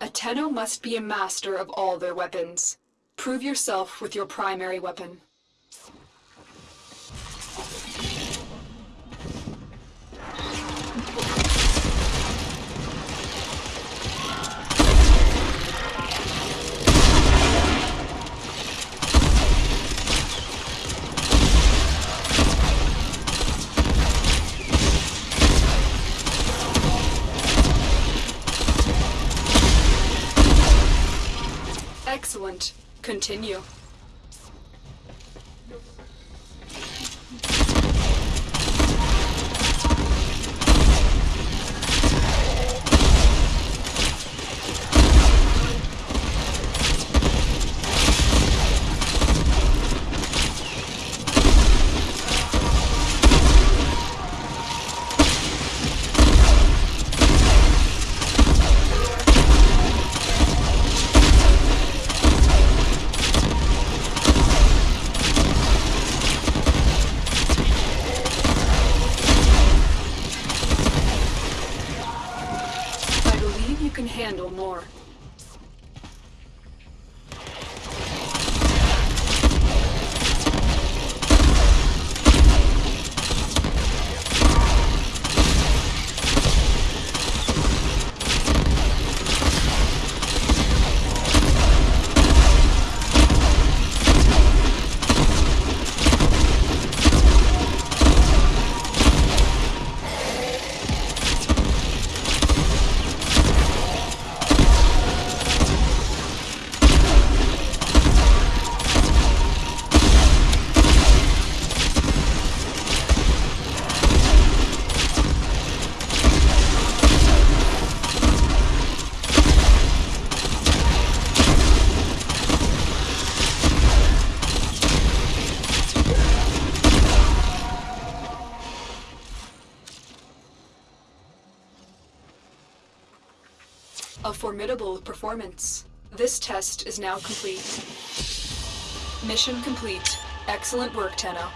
A Tenno must be a master of all their weapons. Prove yourself with your primary weapon. Excellent. Continue. Handle more. A formidable performance. This test is now complete. Mission complete. Excellent work, Tenno.